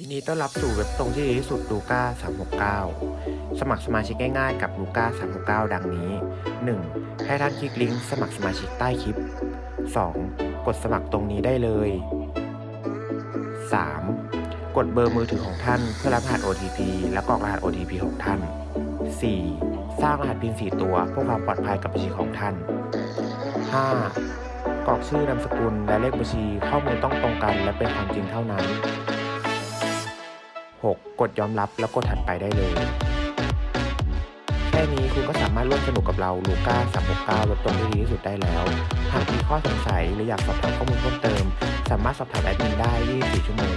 ยินดีต้อนรับสู่เว็บตรงที่ดีที่สุดลูก้า369 สมัครสมาชิกง่ายๆกับลูก้า369 ดังนี้ 1. ให้ท่านคลิกลิงก์สมัครสมาชิกใต้คลิป 2. กดสมัครตรงนี้ได้เลย 3. กดเบอร์มือถือของท่านเพื่อรับรหัส OTP และกรอกรหัส OTP ของท่าน 4. สร้างรหัส PIN 4 ตัวเพื่อความปลอดภัยกับบัญชีของท่าน 5. กรอกชื่อนามสกุลและเลขบัญชีข้อมูลต้องตรงกันและเป็นความจริงเท่านั้น 6. กดยอมรับแล้วกดถัดไปได้เลยแค่นี้คุณก็สามารถร่วมสนุกกับเราลูก้า369เว็บตรงที่ดีที่สุดได้แล้ว หากมีข้อสงสัยหรืออยากสอบถามข้อมูลเพิ่มเติม สามารถสอบถามแอดมินได้24ชั่วโมง